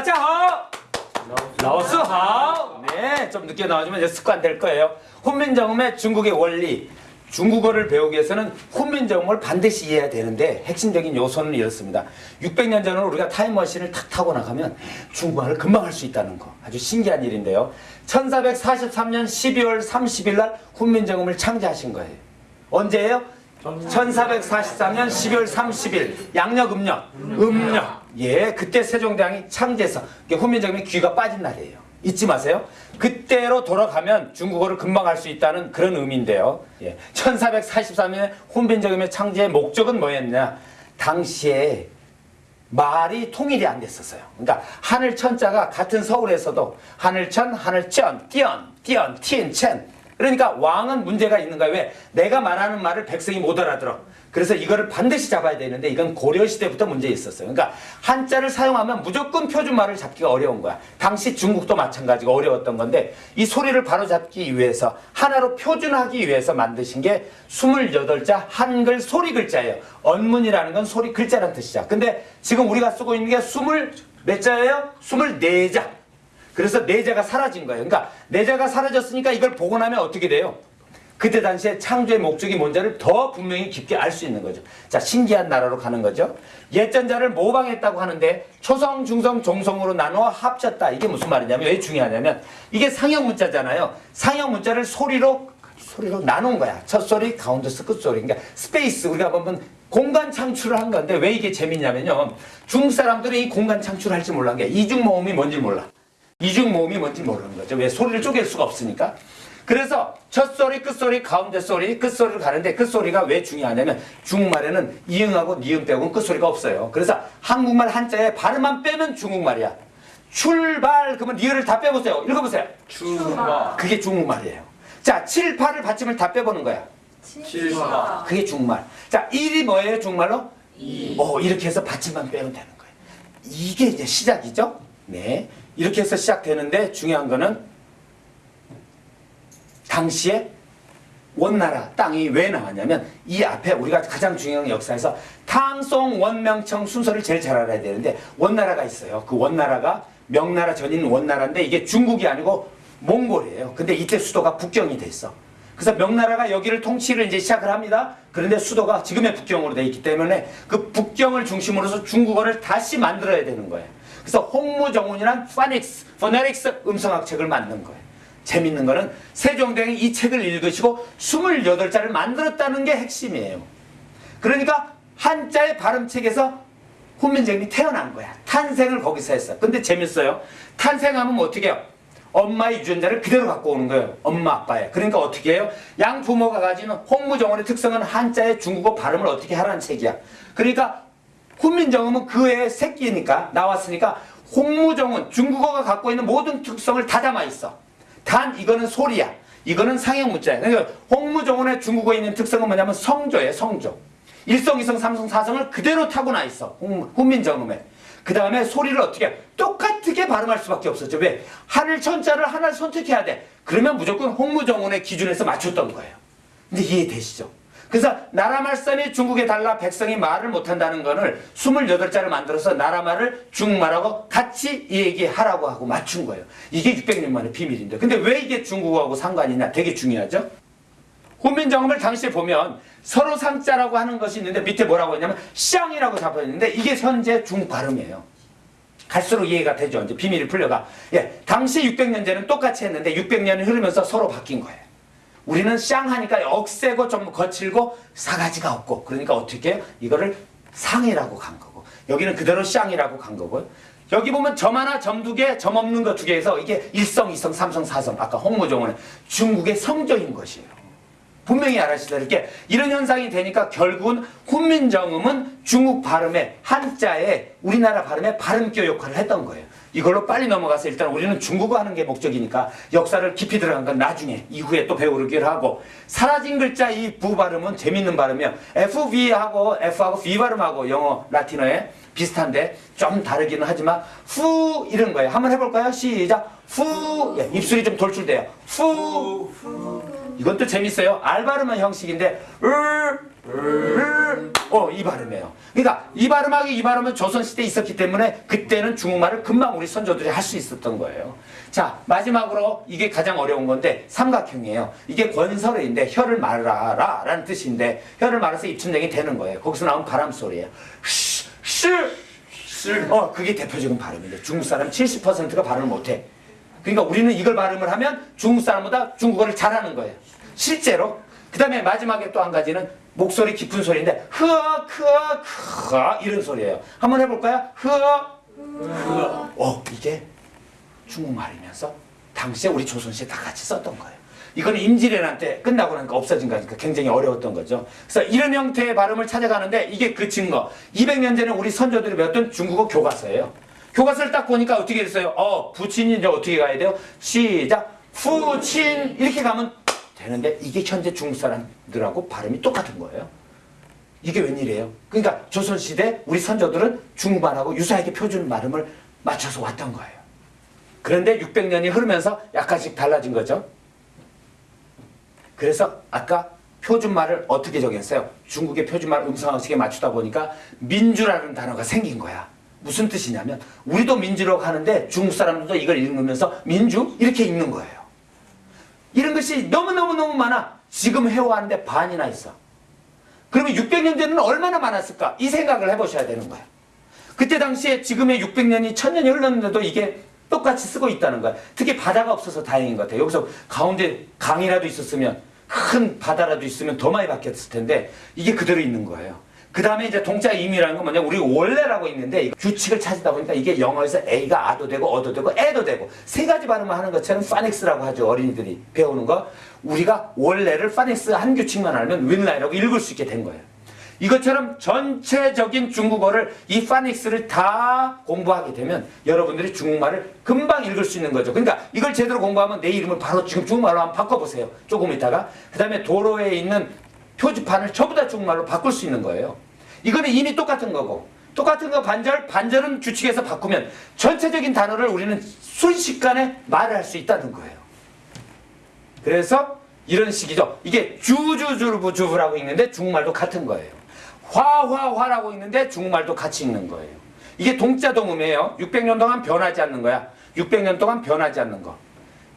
따자하! 라오스하! 네, 좀 늦게 나와주면 이제 습관 될 거예요. 훈민정음의 중국의 원리. 중국어를 배우기 위해서는 훈민정음을 반드시 이해해야 되는데 핵심적인 요소는 이렇습니다. 600년 전으로 우리가 타임머신을 탁 타고 나가면 중국어를 금방 할 수 있다는 거. 아주 신기한 일인데요. 1443년 12월 30일 날 훈민정음을 창제하신 거예요. 언제예요? 1443년 12월 30일 양력 음력 음력 예 그때 세종대왕이 창제해서 이게 훈민정음이 귀가 빠진 날이에요 잊지 마세요 그때로 돌아가면 중국어를 금방 할 수 있다는 그런 의미인데요 예 1443년에 훈민정음의 창제의 목적은 뭐였냐 당시에 말이 통일이 안 됐었어요. 그러니까 하늘 천자가 같은 서울에서도 하늘천, 하늘천, 띠언, 띠언, 티엔, 첸. 그러니까 왕은 문제가 있는 거예요. 왜? 내가 말하는 말을 백성이 못 알아들어. 그래서 이거를 반드시 잡아야 되는데 이건 고려시대부터 문제 있었어요. 그러니까 한자를 사용하면 무조건 표준말을 잡기가 어려운 거야. 당시 중국도 마찬가지고 어려웠던 건데 이 소리를 바로 잡기 위해서 하나로 표준하기 위해서 만드신 게 28자 한글 소리 글자예요. 언문이라는 건 소리 글자란 뜻이죠. 근데 지금 우리가 쓰고 있는 게 20 몇 자예요? 24자. 그래서 내자가 사라진 거예요. 그러니까 내자가 사라졌으니까 이걸 나면 어떻게 돼요? 그때 당시에 창조의 목적이 뭔지를 더 분명히 깊게 알 수 있는 거죠. 자, 신기한 나라로 가는 거죠. 옛 전자를 모방했다고 하는데 초성, 중성, 종성으로 나누어 합쳤다. 이게 무슨 말이냐면 왜 중요하냐면 이게 상형 문자잖아요. 상형 문자를 소리로 소리로 나눈 거야. 첫 소리, 가운데서 끝 소리. 그러니까 space 우리가 보면 공간 창출을 한 건데 왜 이게 재밌냐면요. 중국 사람들이 이 공간 창출을 할줄 몰란 게 이중 모음이 뭔지 몰라. 이중 모음이 뭔지 모르는 거죠. 왜 소리를 쪼갤 수가 없으니까. 그래서 첫 소리, 끝 소리, 가운데 소리, 끝 소리를 가는데 끝 소리가 왜 중요하냐면 중국말에는 이응하고 니은 빼고는 끝 소리가 없어요. 그래서 한국말 한자에 발음만 빼면 중국말이야. 출발 그러면 리을을 다 빼보세요. 읽어보세요. 출마 그게 중국말이에요. 자, 7, 8을 받침을 다 빼보는 거야. 칠마 그게 중국말. 자, 1이 뭐예요, 중국말로? 이 어, 이렇게 해서 받침만 빼면 되는 거예요. 이게 이제 시작이죠? 네. 이렇게 해서 시작되는데 중요한 거는 당시에 원나라 땅이 왜 나왔냐면 이 앞에 우리가 가장 중요한 역사에서 당송 원명청 순서를 제일 잘 알아야 되는데 원나라가 있어요. 그 원나라가 명나라 전인 원나라인데 이게 중국이 아니고 몽골이에요. 근데 이때 수도가 북경이 돼 있어. 그래서 명나라가 여기를 통치를 이제 시작을 합니다. 그런데 수도가 지금의 북경으로 돼 있기 때문에 그 북경을 중심으로서 중국어를 다시 만들어야 되는 거예요. 그래서 홍무정운이란 phonics, phonetics 음성학 책을 만든 거예요. 재밌는 거는 세종대왕이 이 책을 읽으시고 28자를 만들었다는 게 핵심이에요. 그러니까 한자의 발음책에서 훈민정음이 태어난 거야. 탄생을 거기서 했어. 근데 재밌어요. 탄생하면 뭐 어떻게 해요? 엄마의 유전자를 그대로 갖고 오는 거예요. 엄마 아빠의. 그러니까 어떻게 해요? 양 부모가 가지는 홍무정원의 특성은 한자의 중국어 발음을 어떻게 하라는 책이야. 그러니까 훈민정음은 그 애의 새끼니까 나왔으니까 홍무정은 중국어가 갖고 있는 모든 특성을 다 담아 있어. 단 이거는 소리야. 이거는 상형 문자야. 그러니까 홍무정원의 중국어에 있는 특성은 뭐냐면 성조예요. 성조. 일성, 이성, 삼성, 사성을 그대로 타고나 있어. 훈- 훈민정음에. 그 다음에 소리를 어떻게 해? 똑같게 발음할 수밖에 없었죠. 왜? 하늘 천자를 하나를 선택해야 돼. 그러면 무조건 홍무정원의 기준에서 맞췄던 거예요. 근데 이해되시죠? 그래서 나라 말씀이 중국에 달라 백성이 말을 못한다는 거를 28자를 만들어서 나라 말을 중국말하고 같이 얘기하라고 하고 맞춘 거예요. 이게 600년 만의 비밀인데. 근데 왜 이게 중국어하고 상관이냐? 되게 중요하죠? 훈민정음을 당시에 보면 서로 상자라고 하는 것이 있는데 밑에 뭐라고 했냐면 쌍이라고 잡혀 있는데 이게 현재 중국 발음이에요. 갈수록 이해가 되죠. 이제 비밀이 풀려가. 예, 당시 600년 전은 똑같이 했는데 600년이 흐르면서 서로 바뀐 거예요. 우리는 쌍하니까 억세고 좀 거칠고 사가지가 없고 그러니까 어떻게 해요? 이거를 상이라고 간 거고 여기는 그대로 쌍이라고 간 거고요. 여기 보면 점 하나, 점 두 개, 점 없는 거 두 개에서 이게 일성, 이성, 삼성, 사성 아까 홍무종은 중국의 성조인 것이에요. 분명히 알아시다시피 이런 현상이 되니까 결국은 훈민정음은 중국 발음의 한자에 우리나라 발음의 발음교 역할을 했던 거예요. 이걸로 빨리 넘어가서 일단 우리는 중국어 하는 게 목적이니까 역사를 깊이 들어간 건 나중에 이후에 또 배우기를 하고 사라진 글자 이 부 발음은 재밌는 발음이에요. FV하고 F하고 V 발음하고 영어 라틴어에 비슷한데 좀 다르기는 하지만 후 이런 거예요. 한번 해볼까요? 시작. 후 예, 입술이 좀 돌출돼요. 후 이건 또 재밌어요. 알바르만 형식인데 으, 으, 어, 이 발음이에요. 그러니까 이 발음하기 이 발음은 조선시대에 있었기 때문에 그때는 중국말을 금방 우리 선조들이 할 수 있었던 거예요. 자, 마지막으로 이게 가장 어려운 건데 삼각형이에요. 이게 권설어인데 혀를 말아라 라는 뜻인데 혀를 말아서 입춘쟁이 되는 거예요. 거기서 나온 바람 소리예요. 쉬, 쉬, 쉬. 어, 그게 대표적인 발음인데 중국 사람 70%가 발음을 못해. 그러니까 우리는 이걸 발음을 하면 중국 사람보다 중국어를 잘하는 거예요. 실제로. 그 다음에 마지막에 또 한 가지는 목소리 깊은 소리인데 흐어 크어 크어 이런 소리예요. 한번 해볼까요? 흐어 어 이게 중국말이면서 당시에 우리 조선시대 다 같이 썼던 거예요. 이거는 임진왜란 때 끝나고 나니까 없어진 거니까 굉장히 어려웠던 거죠. 그래서 이런 형태의 발음을 찾아가는데 이게 그 증거. 200년 전에 우리 선조들이 배웠던 중국어 교과서예요. 교과서를 딱 보니까 어떻게 됐어요? 어, 부친이 이제 어떻게 가야 돼요? 시작. 후친 이렇게 가면 되는데 이게 현재 중국 사람들하고 발음이 똑같은 거예요. 이게 웬일이에요? 그러니까 조선시대 우리 선조들은 중국말하고 유사하게 표준 발음을 맞춰서 왔던 거예요. 그런데 600년이 흐르면서 약간씩 달라진 거죠. 그래서 아까 표준말을 어떻게 정했어요? 중국의 표준말 음성학식에 맞추다 보니까 민주라는 단어가 생긴 거야. 무슨 뜻이냐면 우리도 민주라고 하는데 중국 사람들도 이걸 읽으면서 민주 이렇게 읽는 거예요. 이런 것이 너무너무너무 많아. 지금 해오하는데 반이나 있어. 그러면 600년 전에는 얼마나 많았을까? 이 생각을 해보셔야 되는 거예요. 그때 당시에 지금의 600년이 1000년이 흘렀는데도 이게 똑같이 쓰고 있다는 거야. 특히 바다가 없어서 다행인 것 같아요. 여기서 가운데 강이라도 있었으면 큰 바다라도 있으면 더 많이 바뀌었을 텐데 이게 그대로 있는 거예요. 그 다음에 이제 동자 임이라는 건 뭐냐? 우리 원래라고 있는데 이 규칙을 찾다 보니까 이게 영어에서 A가 아도 되고 어도 되고 애도 되고 세 가지 발음을 하는 것처럼 phonics라고 하죠 어린이들이. 배우는 거. 우리가 원래를 파닉스 한 규칙만 알면 原来라고 읽을 수 있게 된 거예요. 이것처럼 전체적인 중국어를 이 phonics를 다 공부하게 되면 여러분들이 중국말을 금방 읽을 수 있는 거죠. 그러니까 이걸 제대로 공부하면 내 이름을 바로 지금 중국말로 한번 바꿔보세요. 조금 있다가. 그 다음에 도로에 있는 표지판을 전부 다 중국말로 바꿀 수 있는 거예요. 이거는 이미 똑같은 거고 똑같은 거 반절, 반절은 규칙에서 바꾸면 전체적인 단어를 우리는 순식간에 말을 할 수 있다는 거예요. 그래서 이런 식이죠. 이게 주주주부주부라고 읽는데 중국말도 같은 거예요. 화화화라고 읽는데 중국말도 같이 읽는 거예요. 이게 동자동음이에요. 600년 동안 변하지 않는 거야. 600년 동안 변하지 않는 거.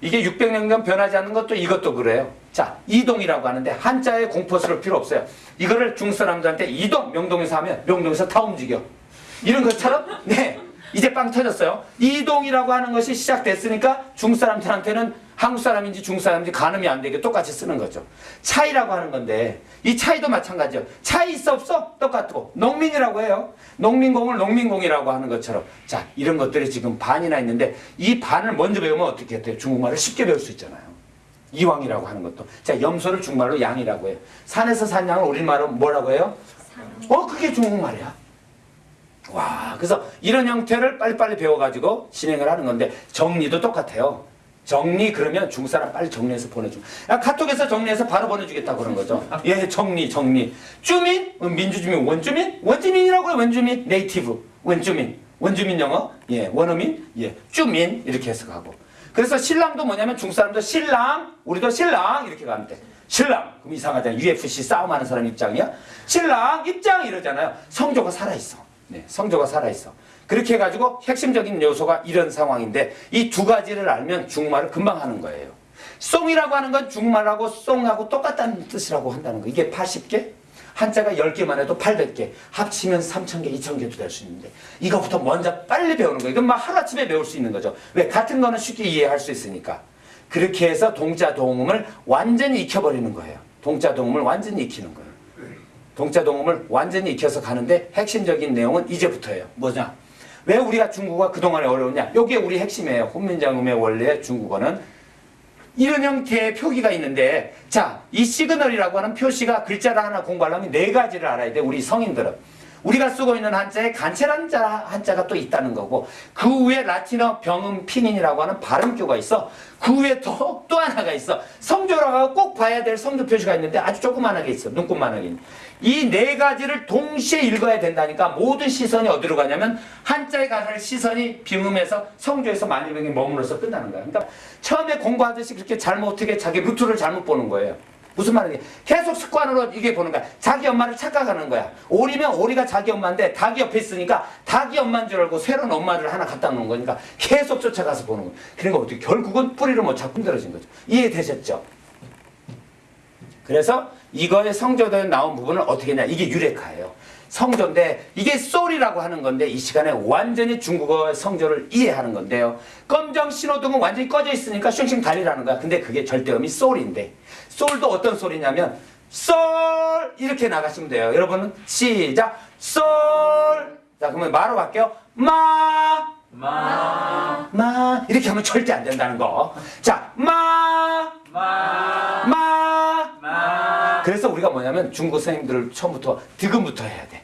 이게 600년 동안 변하지 않는 것도 이것도 그래요. 자, 이동이라고 하는데 한자에 공포스러울 필요 없어요. 이거를 사람들한테 이동 명동에서 하면 명동에서 다 움직여. 이런 것처럼 네. 이제 빵 터졌어요. 이동이라고 하는 것이 시작됐으니까 중국 사람들한테는 한국 사람인지 중국 사람인지 가늠이 안 되게 똑같이 쓰는 거죠. 차이라고 하는 건데 이 차이도 마찬가지예요. 차이 있어 없어? 똑같고 농민이라고 해요. 농민공을 농민공이라고 하는 것처럼 자 이런 것들이 지금 반이나 있는데 이 반을 먼저 배우면 어떻게 돼요? 중국말을 쉽게 배울 수 있잖아요. 이왕이라고 하는 것도 자 염소를 중국말로 양이라고 해요. 산에서 산 양을 우리말로 뭐라고 해요? 어 그게 중국말이야. 와, 그래서 이런 형태를 빨리빨리 배워가지고 진행을 하는 건데 정리도 똑같아요. 정리 그러면 중국 사람 빨리 정리해서 보내줘. 야, 카톡에서 정리해서 바로 보내주겠다 그런 거죠. 예, 정리, 정리. 주민, 어, 민주주민, 원주민, 원주민이라고 해, 원주민, 네이티브, 원주민, 원주민 영어, 예, 원어민, 예, 주민 이렇게 해석하고. 그래서 신랑도 뭐냐면 중국 사람도 신랑, 우리도 신랑 이렇게 가면 돼. 신랑, 그럼 이상하잖아. UFC 싸움하는 사람 입장이야. 신랑 입장 이러잖아요. 성조가 살아 있어. 네, 성조가 살아있어. 그렇게 해가지고 핵심적인 요소가 이런 상황인데 이 두 가지를 알면 중국말을 금방 하는 거예요. 송이라고 하는 건 중국말하고 송하고 똑같다는 뜻이라고 한다는 거. 이게 80개? 한자가 10개만 해도 800개. 합치면 3,000개, 2,000개도 될 수 있는데 이거부터 먼저 빨리 배우는 거예요. 이건 막 하루아침에 배울 수 있는 거죠. 왜? 같은 거는 쉽게 이해할 수 있으니까. 그렇게 해서 동자 동음을 완전히 익혀버리는 거예요. 동자 동음을 완전히 익히는 거예요. 동자 동음을 완전히 익혀서 가는데 핵심적인 내용은 이제부터예요. 뭐냐? 왜 우리가 중국어가 그동안에 어려웠냐? 여기에 우리 핵심이에요. 혼민장음의 원래 중국어는 이런 형태의 표기가 있는데 자, 이 시그널이라고 하는 표시가 글자를 하나 공부하려면 네 가지를 알아야 돼. 우리 성인들은. 우리가 쓰고 있는 한자에 간체란 자 한자가 또 있다는 거고 그 위에 라틴어 병음 拼音이라고 하는 발음기호가 있어 그 위에 또, 또 하나가 있어 성조라고 꼭 봐야 될 성조 표시가 있는데 아주 조그만하게 있어 눈곱만하게 이 네 가지를 동시에 읽어야 된다니까 모든 시선이 어디로 가냐면 한자에 가는 시선이 병음에서 성조에서 만일병에 머물러서 끝나는 거야 그러니까 처음에 공부하듯이 그렇게 잘못하게 자기 루트를 잘못 보는 거예요 무슨 말이냐? 계속 습관으로 이게 보는 거야. 자기 엄마를 착각하는 거야. 오리면 오리가 자기 엄마인데 닭이 옆에 있으니까 닭이 엄마인 줄 알고 새로운 엄마를 하나 갖다 놓은 거니까 계속 쫓아가서 보는 거야. 그러니까 어떻게 결국은 뿌리를 못 찾고 힘들어진 거죠. 이해되셨죠? 그래서 이거의 성조도에 나온 부분은 어떻게 했냐? 이게 유레카예요. 성조인데 이게 솔이라고 하는 건데 이 시간에 완전히 중국어의 성조를 이해하는 건데요. 검정 신호등은 완전히 꺼져 있으니까 쉥쉥 달리라는 거야. 근데 그게 절대음이 솔인데 솔도 어떤 소리냐면 솔 이렇게 나가시면 돼요. 여러분은 시작 솔. 자 그러면 마로 갈게요. 마. 마. 마 이렇게 하면 절대 안 된다는 거. 자, 마, 마. 마. 마. 그래서 우리가 뭐냐면 중국 선생님들을 처음부터 득음부터 해야 돼.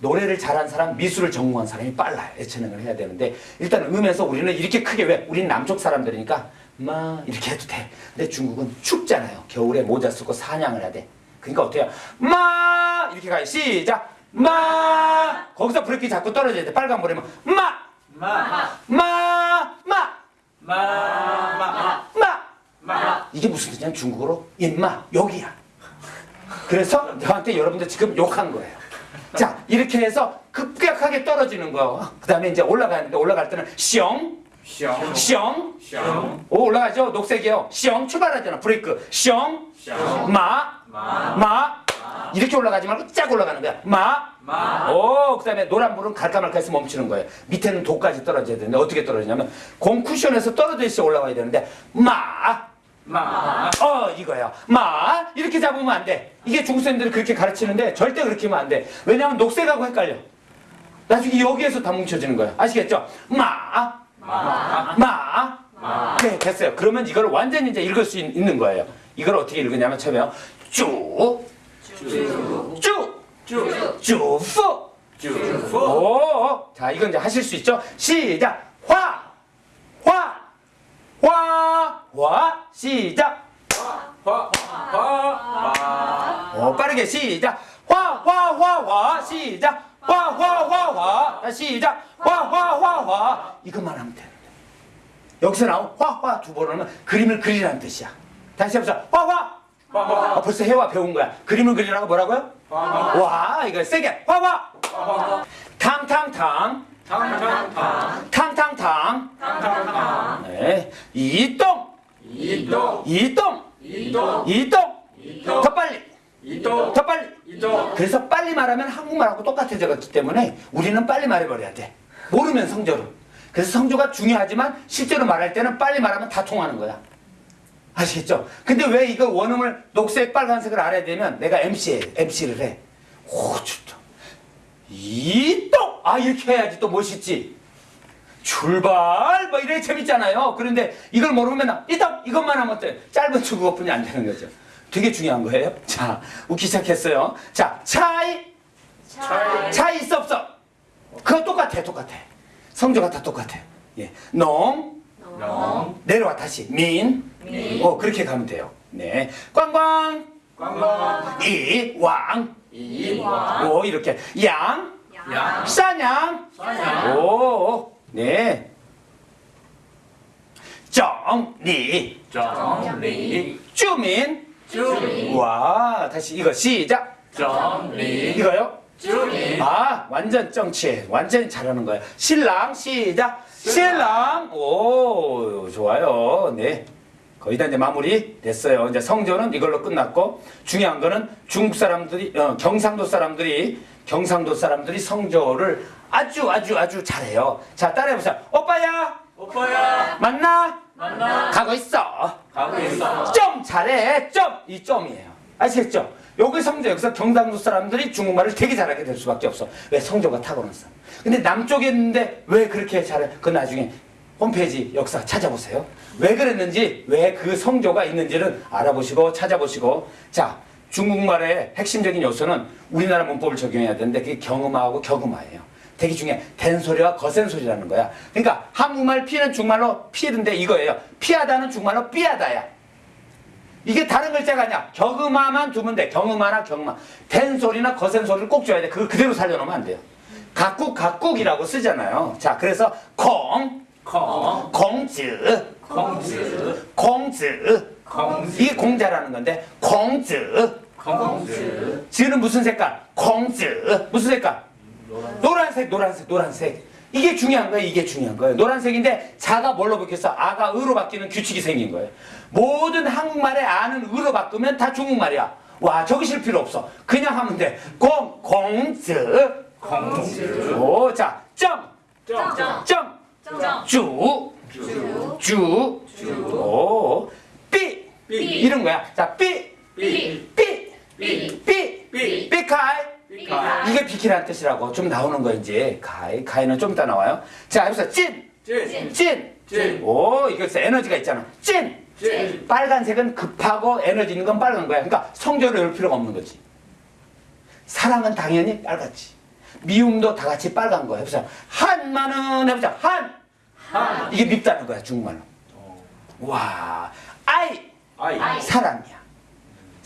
노래를 잘한 사람, 미술을 전공한 사람이 빨라요. 예체능을 해야 되는데 일단 음에서 우리는 이렇게 크게 왜? 우리는 남쪽 사람들이니까 마 이렇게 해도 돼. 근데 중국은 춥잖아요. 겨울에 모자 쓰고 사냥을 해야 돼. 그러니까 어때요? 마 이렇게 가요. 시작. 마 거기서 브레이크 자꾸 떨어져야 돼. 빨간 불이면 마, 마. 마, 마, 마. 마. 마. 마. 이게 무슨 뜻이냐면 중국어로 임마 여기야. 그래서 저한테 여러분들 지금 욕한 거예요. 자 이렇게 해서 급격하게 떨어지는 거. 그 다음에 이제 올라가는데 올라갈 때는 숑, 숑. 숑. 숑. 오 올라가죠. 녹색이요. 숑 출발하잖아. 브레이크. 숑, 숑. 마, 마. 마. 이렇게 올라가지 말고 쫙 올라가는 거야. 마. 마. 오, 그 다음에 노란 불은 갈까 말까 해서 멈추는 거예요. 밑에는 도까지 떨어져야 되는데 어떻게 떨어지냐면 공 쿠션에서 떨어져 있어 올라와야 되는데 마. 마. 어 이거야 마 이렇게 잡으면 안 돼 이게 중국 쌤들이 그렇게 가르치는데 절대 그렇게 하면 안 돼 왜냐하면 녹색하고 헷갈려 나중에 여기에서 다 뭉쳐지는 거야 아시겠죠 마 마. 마. 마. 네 됐어요 그러면 이걸 완전히 이제 읽을 수 있, 는 거예요 이걸 어떻게 읽으냐면 처음에요 쭉. 쭉 쭉쭉푸 쭉. 오, 자 이건 이제 하실 수 있죠? 시작. 화, 화, 화, 화. 시작. 화. 화. 화. 어, 빠르게 시작. 화, 화, 화, 화. 시작. 화, 화, 화, 화. 아, 시작. 화, 화, 화, 화. 이것만 하면 되는데. 여기서 나온 화, 화 두 번을 하면 그림을 그리라는 뜻이야. 다시 해보자. 화, 화. 화. 화. 아, 벌써 해와 배운 거야. 그림을 그리라고 뭐라고요? 화. 와, 이거 세게. 화, 화. 화. 탕탕탕. 탕탕탕. 탕탕탕. 네. 이동. 이동. 이동. 이동. 이동. 더 빨리. 이동. 더 빨리. 이동. 그래서 빨리 말하면 한국말하고 똑같아졌기 때문에 우리는 빨리 말해버려야 돼. 모르면 성조를. 그래서 성조가 중요하지만 실제로 말할 때는 빨리 말하면 다 통하는 거야. 아시겠죠? 근데 왜 이거 원음을 녹색, 빨간색을 알아야 되면 내가 MC, MC를 해. 오, 좋다. 이동! 아, 이렇게 해야지 또 멋있지. 출발! 뭐 이래 재밌잖아요. 그런데 이걸 모르면 나 이동! 이것만 하면 돼. 짧은 중국어뿐이 안 되는 거죠. 되게 중요한 거예요. 자, 웃기 시작했어요. 자, 차이! 차이. 차이 있어 없어? 그거 똑같아, 똑같아. 성조가 다 똑같아. 예. 농, 영. 내려와 다시. 민, 민. 어, 그렇게 가면 돼요. 네. 꽝꽝, 꽝꽝. 이, 왕, 이 왕. 오, 이렇게. 양, 양. 사냥, 사냥. 오, 네. 정리, 정리. 주민, 주민. 와, 다시 이거 시작. 정리. 이거요? 주민. 아, 완전 정치. 완전히 잘하는 거예요. 신랑, 시작. 신랑. 오, 좋아요. 네. 거의 다 이제 마무리 됐어요. 이제 성조는 이걸로 끝났고, 중요한 거는 중국 사람들이, 어, 경상도 사람들이, 경상도 사람들이 성조를 아주 아주 아주 잘해요. 자, 따라해보세요. 오빠야, 오빠야. 만나? 만나. 가고 있어. 가고 있어. 점 잘해 점 이 점이에요 아시겠죠? 여기 성조 여기서 경상도 사람들이 중국말을 되게 잘하게 될 수밖에 없어 왜 성조가 타고났어 근데 남쪽에 있는데 왜 그렇게 잘해 그 나중에 홈페이지 역사 찾아보세요 왜 그랬는지 왜 그 성조가 있는지를 알아보시고 찾아보시고 자 중국말의 핵심적인 요소는 우리나라 문법을 적용해야 되는데 그게 경음하고 격음하예요 되게 중요해. 된소리와 거센 소리라는 거야. 그러니까 한국말 피는 중말로 피는데 이거예요. 피하다는 중말로 삐하다야. 이게 다른 글자가 아니야. 격음화만 두면 돼. 경음화나 경음화. 된소리나 거센 소리를 꼭 줘야 돼. 그거 그대로 살려놓으면 안 돼요. 각국 각국이라고 쓰잖아요. 자, 그래서 콩, 콩. 공즈, 공즈. 공즈, 공즈 이게 공자라는 건데 공즈 공즈 즈는 무슨 색깔? 공즈 무슨 색깔? 노란색. 노란색 노란색 이게 중요한 거예요 이게 중요한 거예요. 노란색인데 자가 뭘로 바뀌었어? 아가 의로 바뀌는 규칙이 생긴 거예요. 모든 한국말에 아는 의로 바꾸면 다 중국말이야. 와 적으실 필요 없어. 그냥 하면 돼 공 공즈 공즈 오 자 점. 점. 점, 점. 주, 주. 주, 오, 삐, 삐. 이런 거야. 자, 삐, 삐. 삐, 삐 삐, 삐 삐카이. 삐카 이게 비키라는 뜻이라고 좀 나오는 거 이제 가이, 가이는 좀 이따 나와요. 자, 여기서 찐, 찐 찐, 찐. 오, 이거 에너지가 있잖아. 찐. 찐 빨간색은 급하고 에너지 있는 건 빨간 거야. 그러니까 성조를 열 필요가 없는 거지. 사랑은 당연히 빨갛지. 미움도 다 같이 빨간 거야. 해보자. 한만은 해보자. 한. 한 이게 밉다는 거야 중국말로. 와, 아이 아이 사랑이야.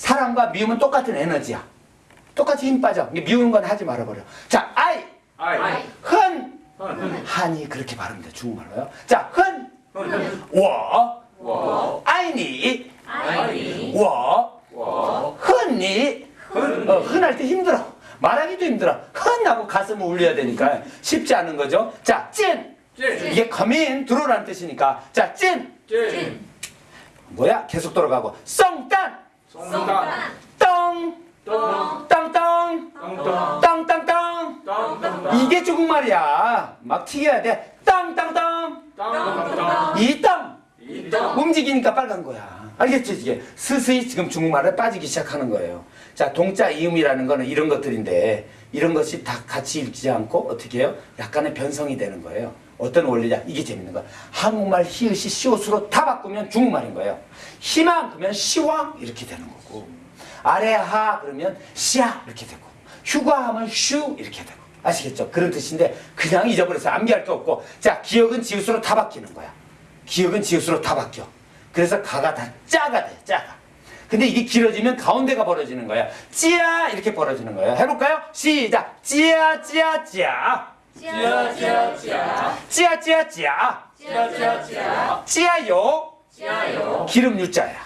사랑과 미움은 똑같은 에너지야. 똑같이 힘 빠져. 미우는 건 하지 말아버려. 자, 아이, 아이 흔, 헌 한이 그렇게 발음돼 중국말로요. 자, 흔, 헌 워, 워 아이니, 아이. 워, 워 흔니. 흔 어, 흔할 때 힘들어. 말하기도 힘들어. 흔하고 가슴을 울려야 되니까 쉽지 않은 거죠. 자, 찐. 찐 이게 come in, 들어오라는 뜻이니까. 자, 찐. 찐 뭐야? 계속 돌아가고. 썽딴. 떵. 똥. 똥똥. 땅땅땅 이게 중국말이야. 막 튀겨야 돼. 땅땅땅. 이땅 움직이니까 빨간 거야. 알겠지? 이게 스스히 지금 중국말에 빠지기 시작하는 거예요. 자, 동자 이음이라는 거는 이런 것들인데 이런 것이 다 같이 읽지 않고 어떻게 해요? 약간의 변성이 되는 거예요. 어떤 원리냐? 이게 재밌는 거야. 한국말 히읗이 시옷으로 다 바꾸면 중국말인 거예요. 희망 그러면 시왕 이렇게 되는 거고 아래하 그러면 시야 이렇게 되고 휴가하면 슈 이렇게 되고 아시겠죠? 그런 뜻인데 그냥 잊어버려서 암기할 게 없고 자 기억은 지읒으로 다 바뀌는 거야. 기억은 지읒으로 다 바뀌어. 그래서 가가 다 짜가 돼, 짜가. 근데 이게 길어지면 가운데가 벌어지는 거야. 찌야 이렇게 벌어지는 거예요. 해볼까요? 시작. 찌야 찌야 찌야. 찌야찌야찌야 찌야 찌야 찌야. 찌야찌야찌야 찌야요. 찌야요 기름 유자야.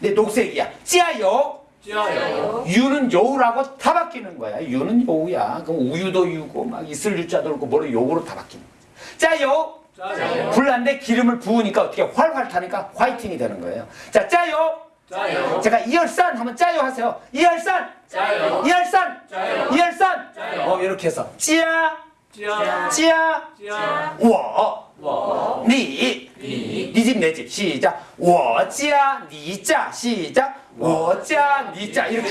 근데 녹색이야. 찌야요. 찌야요 유는 요우라고 다 바뀌는 거야. 유는 요우야. 그럼 우유도 유고 막 있을 유자도 그렇고 뭐로 요우로 다 바뀌는 거야. 짜요. 짜요 불난데 기름을 부으니까 어떻게 활활 타니까 화이팅이 되는 거예요. 자, 짜요. 짜요 제가 이열산 하면 짜요 하세요. 이열산. 짜요 이열산. 짜요 이열산. 짜요 어, 이렇게 해서 찌야. 찌야 찌야. 찌야 워. 워 니. 니. 니집내집 시작. 니짜 시작. 니짜 이렇게.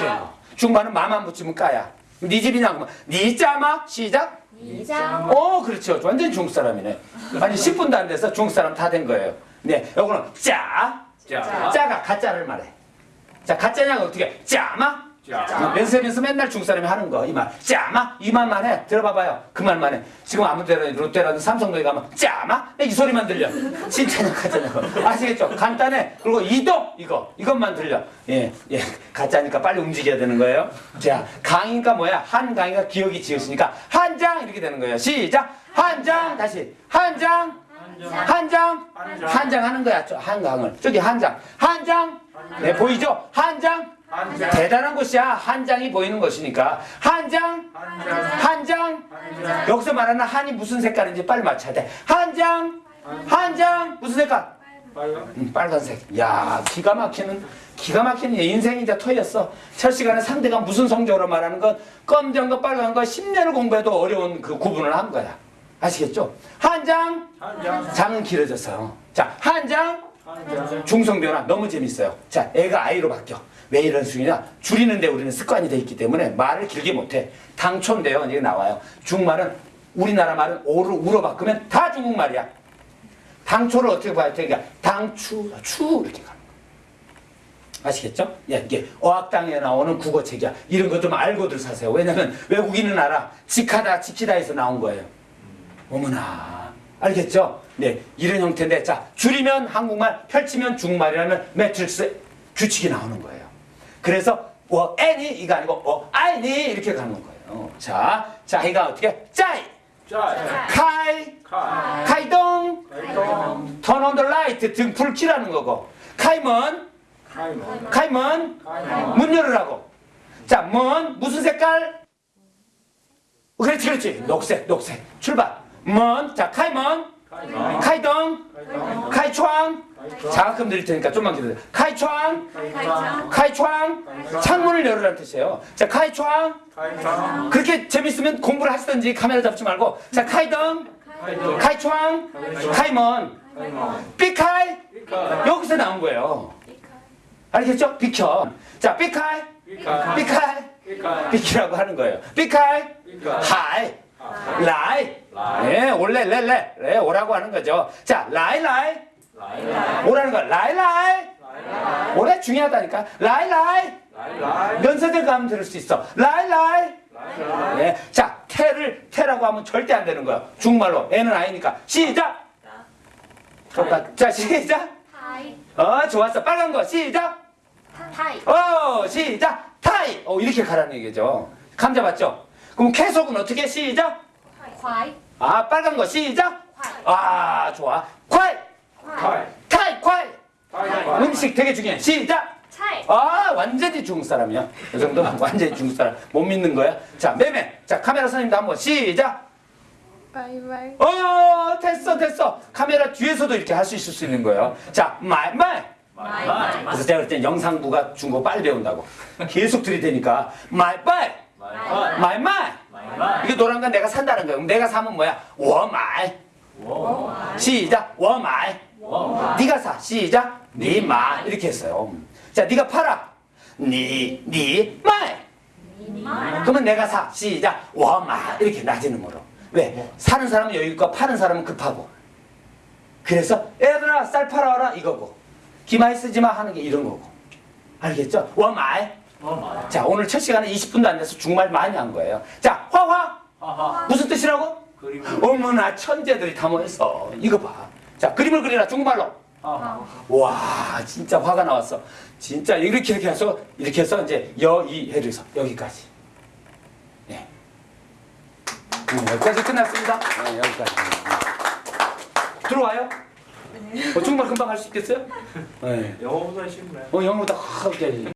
중반은 마만 붙이면 까야. 니 집이냐 그러면 니짜마 시작. 이장. 어, 그렇죠. 완전 중국 사람이네. 아니 10분도 안 돼서 중국 사람 다 된 거예요. 네, 요거는 짜. 짜 짜가 가짜를 말해. 자, 가짜냐가 어떻게? 해? 짜마? 짜 면세면서 맨날 중국 사람이 하는 거. 이 말. 짜마? 이 말만 해. 들어봐봐요. 그 말만 해. 지금 아무 데나 롯데라든 삼성동에 가면 짜마? 이 소리만 들려. 진짜냐 가짜냐고. 아시겠죠? 간단해. 그리고 이동 이거 이것만 들려. 예, 예. 가짜니까 빨리 움직여야 되는 거예요. 자, 강이니까 뭐야? 한 강이가 기억이 지었으니까 한 장 이렇게 되는 거예요. 시작. 한 장 다시 한 장. 한 장, 한 장 하는 거야. 저 한강을. 저기 한 장. 한 장. 네, 보이죠? 한 장. 대단한 것이야. 한 장이 보이는 것이니까. 한 장. 한 장 한 장. 한 장 여기서 말하는 한이 무슨 색깔인지 빨리 맞춰야 돼. 한 장. 한 장. 무슨 색깔? 빨간 음, 빨간색. 야, 기가 막히는 기가 막히는 인생이 이제 터였어. 첫 시간에 상대가 무슨 성적으로 말하는 건 검정 거 빨간 거 10년을 공부해도 어려운 그 구분을 한 거야. 아시겠죠? 한 장. 한 장 장은 길어졌어요. 자, 한 장. 한 장 중성 변화 너무 재밌어요. 자, 애가 아이로 바뀌어. 왜 이런 수이냐? 줄이는데 우리는 습관이 돼 있기 때문에 말을 길게 못해. 당초인데요. 이게 나와요. 중말은 우리나라 말은 오로 우로 바꾸면 다 중국말이야. 당초를 어떻게 봐야 돼? 그러니까 당추, 추 이렇게 가는 거야. 아시겠죠? 예, 이게 어학당에 나오는 국어책이야. 이런 거좀 알고들 사세요. 왜냐면 외국인은 알아. 지카다, 지키다에서 나온 거예요. 어머나. 알겠죠? 네, 이런 형태인데, 자, 줄이면 한국말, 펼치면 중국말이라는 매트릭스 규칙이 나오는 거예요. 그래서, 어, 애니, 이거 아니고, 어, 爱你, 이렇게 가는 거예요. 자, 자, 이가 어떻게? 在, 짜 카이, 칼 카이동, turn on the light, 등불 켜라는 거고, 카이먼, 카이먼. 문 열으라고. 자, 문 무슨 색깔? 어, 그렇지, 그렇지. 녹색, 녹색. 출발. 문. 자, 카이먼, 카이먼. 카이窗. 장학금 드릴 테니까 좀만 기다려. 카이창, 카이창, 창문을 열으라는 뜻이에요. 자, 카이창. 그렇게 재밌으면 공부를 하시든지 카메라 잡지 말고 자, 开灯, 开窗, 开门, 避开. 여기서 나온 거예요. 알겠죠? 비켜. 자, 避开, 避开, 삐키라고 하는 거예요. 避开, 하이. 아, 来. 네, 원래 레레 레 오라고 하는 거죠. 자, 来来. 来. 오라는 거, 来, 来. 来. 오래 중요하다니까. 来, 来. 来. 来. 면세점 가면 들을 수 있어. 来, 来. 来. 네. 자, 태를, 태라고 하면 절대 안 되는 거야. 중말로. 애는 아이니까. 시작. 똑같. 자, 시작. 타이 어, 좋았어. 빨간 거. 시작. 타이 어, 시작. 타이. 어, 이렇게 가라는 얘기죠. 감 잡았죠? 그럼 계속은 어떻게? 시작. 과이 아, 빨간 거. 시작. 아, 좋아. 타이. 타이 콰이 음식 되게 중요해. 시작. 차이. 아 완전히 중국 사람이야. 이 정도 완전히 중국 사람. 못 믿는 거야? 자 매매. 자 카메라 선생님도 한번 시작. 바이바이. 어 됐어 됐어. 카메라 뒤에서도 이렇게 할 수 있을 수 있는 거예요. 자 마이마이 마이마이 그래서 제가 그때 영상부가 중국어 빨리 배운다고. 계속 들이대니까 마이바이 마이마이 이게 노란 건 내가 산다는 거야. 그럼 내가 사면 뭐야? 워마이 시작. 워마이 네가 사. 시작. 네 니마 이렇게 했어요. 자 네가 팔아. 니, 니, 마이 그러면 내가 사. 시작. 와마 이렇게 낮은 음으로. 왜? 사는 사람은 여유있고 파는 사람은 급하고. 그래서 얘들아 쌀 팔아와라. 이거고. 기마이 쓰지마 하는 게 이런 거고. 알겠죠? 와마이 자 오늘 첫 시간에 20분도 안 돼서 중말 많이 한 거예요. 자 화화. 무슨 뜻이라고? 어머나 천재들이 다 모여서. 이거 봐. 자 그림을 그리라 중국말로. 하하. 와 진짜 화가 나왔어. 진짜 이렇게 이렇게 해서 이렇게 해서 이제 여이해서 여기까지. 네. 음, 여기까지 끝났습니다. 네, 여기까지. 음. 들어와요? 어, 중국말 금방 할 수 있겠어요? 네. 영어보다 쉽네. 어 영어보다 확